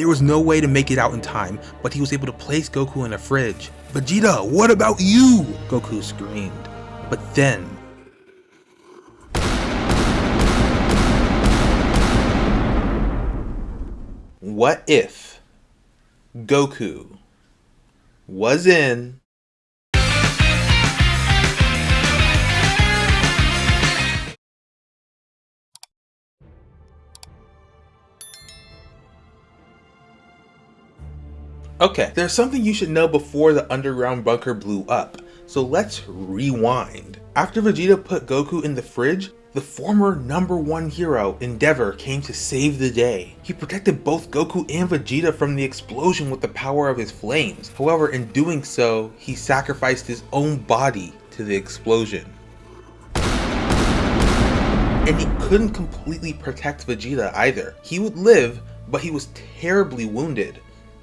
There was no way to make it out in time, but he was able to place Goku in a fridge. Vegeta, what about you? Goku screamed. But then, What if Goku was in Okay, there's something you should know before the underground bunker blew up, so let's rewind. After Vegeta put Goku in the fridge, the former number one hero, Endeavor, came to save the day. He protected both Goku and Vegeta from the explosion with the power of his flames. However, in doing so, he sacrificed his own body to the explosion. And he couldn't completely protect Vegeta either. He would live, but he was terribly wounded.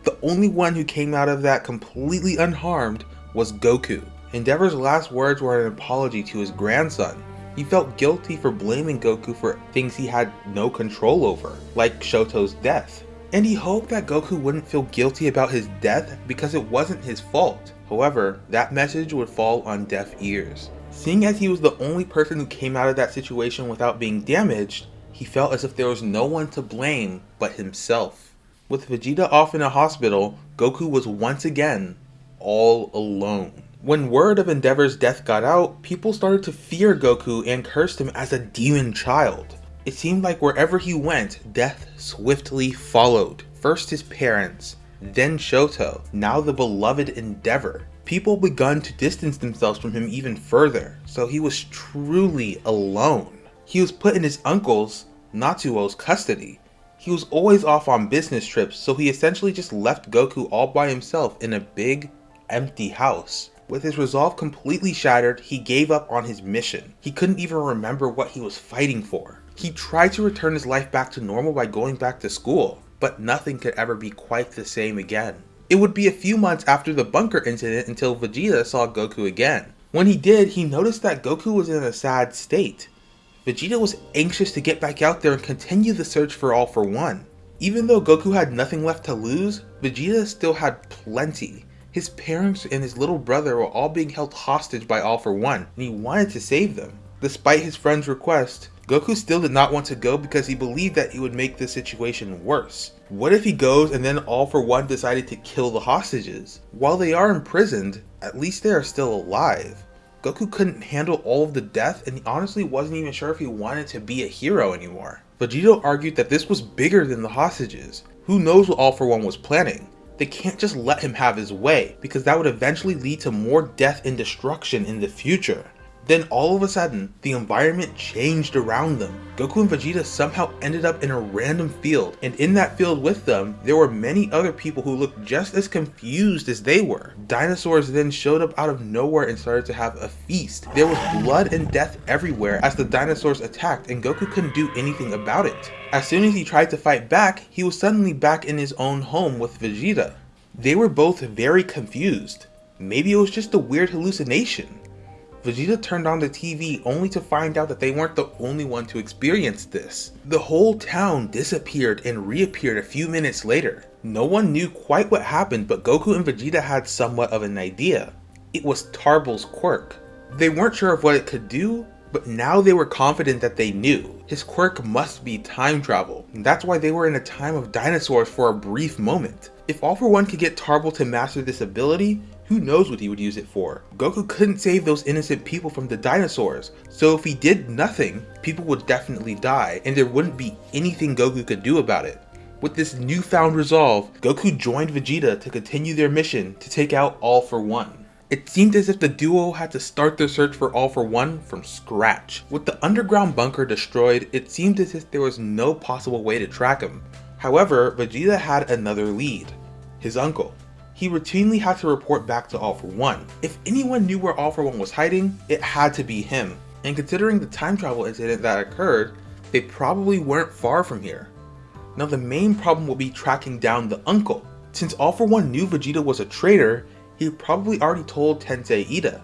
The only one who came out of that completely unharmed was Goku. Endeavor's last words were an apology to his grandson. He felt guilty for blaming Goku for things he had no control over, like Shoto's death. And he hoped that Goku wouldn't feel guilty about his death because it wasn't his fault. However, that message would fall on deaf ears. Seeing as he was the only person who came out of that situation without being damaged, he felt as if there was no one to blame but himself. With Vegeta off in a hospital, Goku was once again all alone. When word of Endeavor's death got out, people started to fear Goku and cursed him as a demon child. It seemed like wherever he went, death swiftly followed. First his parents, then Shoto, now the beloved Endeavor. People begun to distance themselves from him even further, so he was truly alone. He was put in his uncle's, Natsuo's custody, he was always off on business trips, so he essentially just left Goku all by himself in a big, empty house. With his resolve completely shattered, he gave up on his mission. He couldn't even remember what he was fighting for. He tried to return his life back to normal by going back to school, but nothing could ever be quite the same again. It would be a few months after the bunker incident until Vegeta saw Goku again. When he did, he noticed that Goku was in a sad state. Vegeta was anxious to get back out there and continue the search for All For One. Even though Goku had nothing left to lose, Vegeta still had plenty. His parents and his little brother were all being held hostage by All For One, and he wanted to save them. Despite his friend's request, Goku still did not want to go because he believed that it would make the situation worse. What if he goes and then All For One decided to kill the hostages? While they are imprisoned, at least they are still alive. Goku couldn't handle all of the death and he honestly wasn't even sure if he wanted to be a hero anymore. Vegeta argued that this was bigger than the hostages. Who knows what All For One was planning? They can't just let him have his way, because that would eventually lead to more death and destruction in the future. Then all of a sudden, the environment changed around them. Goku and Vegeta somehow ended up in a random field, and in that field with them, there were many other people who looked just as confused as they were. Dinosaurs then showed up out of nowhere and started to have a feast. There was blood and death everywhere as the dinosaurs attacked and Goku couldn't do anything about it. As soon as he tried to fight back, he was suddenly back in his own home with Vegeta. They were both very confused. Maybe it was just a weird hallucination. Vegeta turned on the TV only to find out that they weren't the only one to experience this. The whole town disappeared and reappeared a few minutes later. No one knew quite what happened, but Goku and Vegeta had somewhat of an idea. It was Tarble's quirk. They weren't sure of what it could do, but now they were confident that they knew. His quirk must be time travel, and that's why they were in a time of dinosaurs for a brief moment. If All For One could get Tarble to master this ability, who knows what he would use it for? Goku couldn't save those innocent people from the dinosaurs, so if he did nothing, people would definitely die, and there wouldn't be anything Goku could do about it. With this newfound resolve, Goku joined Vegeta to continue their mission to take out All For One. It seemed as if the duo had to start their search for All For One from scratch. With the underground bunker destroyed, it seemed as if there was no possible way to track him. However, Vegeta had another lead, his uncle he routinely had to report back to All For One. If anyone knew where All For One was hiding, it had to be him. And considering the time travel incident that occurred, they probably weren't far from here. Now the main problem will be tracking down the uncle. Since All For One knew Vegeta was a traitor, he probably already told Tensei Ida.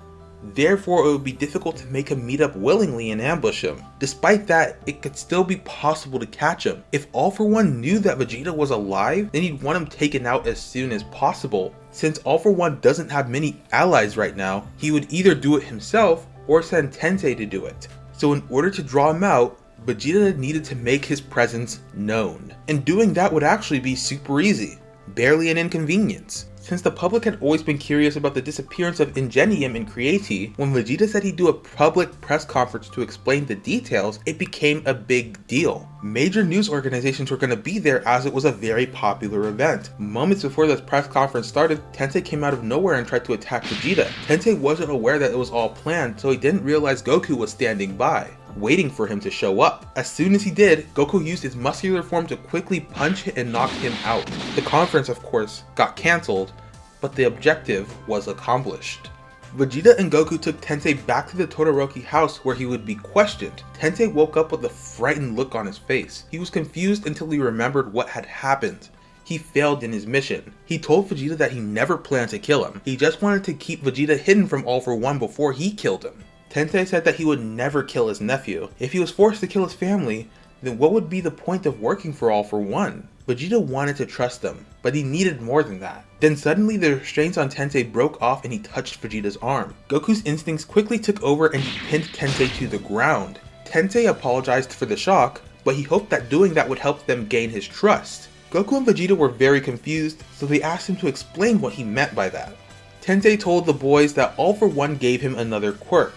Therefore, it would be difficult to make him meet up willingly and ambush him. Despite that, it could still be possible to catch him. If All For One knew that Vegeta was alive, then he'd want him taken out as soon as possible. Since All For One doesn't have many allies right now, he would either do it himself or send Tensei to do it. So in order to draw him out, Vegeta needed to make his presence known. And doing that would actually be super easy, barely an inconvenience. Since the public had always been curious about the disappearance of Ingenium and Creati, when Vegeta said he'd do a public press conference to explain the details, it became a big deal. Major news organizations were going to be there as it was a very popular event. Moments before this press conference started, Tensei came out of nowhere and tried to attack Vegeta. Tensei wasn't aware that it was all planned, so he didn't realize Goku was standing by waiting for him to show up. As soon as he did, Goku used his muscular form to quickly punch and knock him out. The conference, of course, got cancelled, but the objective was accomplished. Vegeta and Goku took Tensei back to the Todoroki house where he would be questioned. Tensei woke up with a frightened look on his face. He was confused until he remembered what had happened. He failed in his mission. He told Vegeta that he never planned to kill him. He just wanted to keep Vegeta hidden from All For One before he killed him. Tensei said that he would never kill his nephew. If he was forced to kill his family, then what would be the point of working for All For One? Vegeta wanted to trust them, but he needed more than that. Then suddenly the restraints on Tensei broke off and he touched Vegeta's arm. Goku's instincts quickly took over and he pinned Tensei to the ground. Tensei apologized for the shock, but he hoped that doing that would help them gain his trust. Goku and Vegeta were very confused, so they asked him to explain what he meant by that. Tensei told the boys that All For One gave him another quirk,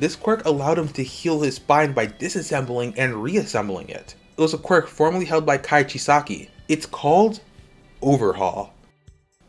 this quirk allowed him to heal his spine by disassembling and reassembling it. It was a quirk formerly held by Kai Chisaki. It's called Overhaul.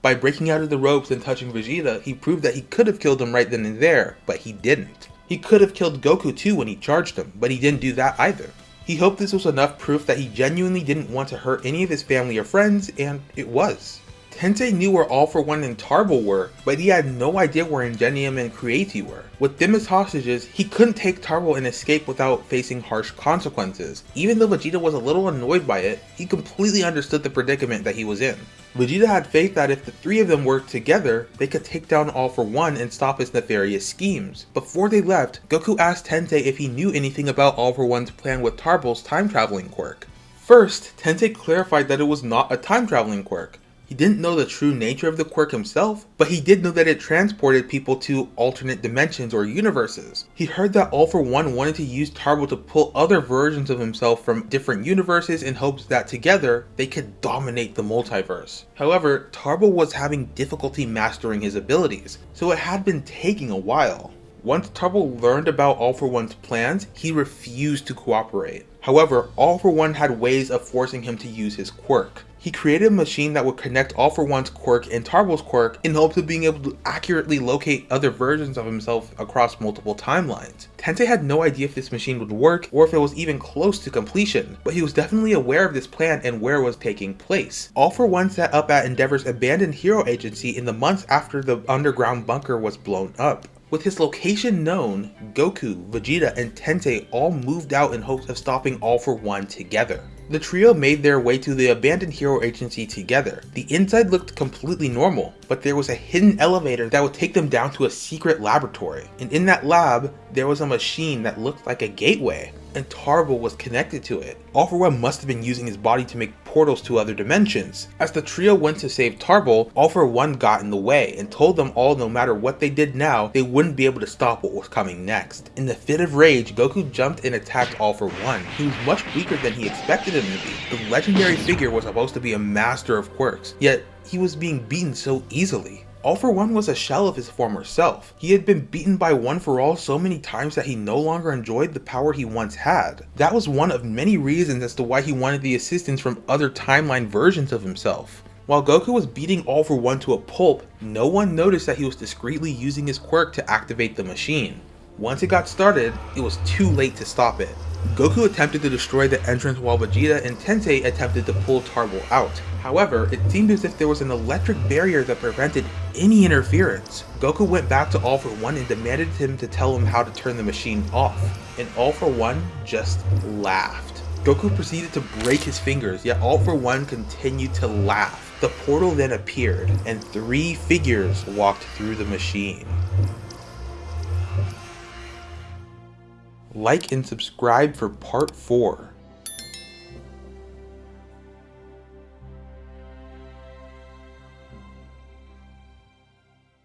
By breaking out of the ropes and touching Vegeta, he proved that he could have killed him right then and there, but he didn't. He could have killed Goku too when he charged him, but he didn't do that either. He hoped this was enough proof that he genuinely didn't want to hurt any of his family or friends, and it was. Tensei knew where All For One and Tarble were, but he had no idea where Ingenium and Creati were. With them as hostages, he couldn't take Tarble and escape without facing harsh consequences. Even though Vegeta was a little annoyed by it, he completely understood the predicament that he was in. Vegeta had faith that if the three of them worked together, they could take down All For One and stop his nefarious schemes. Before they left, Goku asked Tensei if he knew anything about All For One's plan with Tarble's time traveling quirk. First, Tensei clarified that it was not a time traveling quirk. He didn't know the true nature of the quirk himself, but he did know that it transported people to alternate dimensions or universes. He heard that All For One wanted to use Tarble to pull other versions of himself from different universes in hopes that together they could dominate the multiverse. However, Tarble was having difficulty mastering his abilities, so it had been taking a while. Once Tarble learned about All For One's plans, he refused to cooperate. However, All For One had ways of forcing him to use his quirk. He created a machine that would connect All For One's quirk and Tarble's quirk in hopes of being able to accurately locate other versions of himself across multiple timelines. Tensei had no idea if this machine would work or if it was even close to completion, but he was definitely aware of this plan and where it was taking place. All For One set up at Endeavor's abandoned hero agency in the months after the underground bunker was blown up. With his location known, Goku, Vegeta, and Tensei all moved out in hopes of stopping All For One together. The trio made their way to the abandoned hero agency together. The inside looked completely normal, but there was a hidden elevator that would take them down to a secret laboratory. And in that lab, there was a machine that looked like a gateway and Tarble was connected to it. One must have been using his body to make portals to other dimensions. As the trio went to save Tarble, All For One got in the way and told them all no matter what they did now, they wouldn't be able to stop what was coming next. In the fit of rage, Goku jumped and attacked All For One. He was much weaker than he expected him to be. The legendary figure was supposed to be a master of quirks, yet he was being beaten so easily. All For One was a shell of his former self. He had been beaten by One For All so many times that he no longer enjoyed the power he once had. That was one of many reasons as to why he wanted the assistance from other timeline versions of himself. While Goku was beating All For One to a pulp, no one noticed that he was discreetly using his quirk to activate the machine. Once it got started, it was too late to stop it. Goku attempted to destroy the entrance while Vegeta and Tensei attempted to pull Tarble out. However, it seemed as if there was an electric barrier that prevented any interference. Goku went back to All For One and demanded him to tell him how to turn the machine off, and All For One just laughed. Goku proceeded to break his fingers, yet All For One continued to laugh. The portal then appeared, and three figures walked through the machine. Like and subscribe for part 4.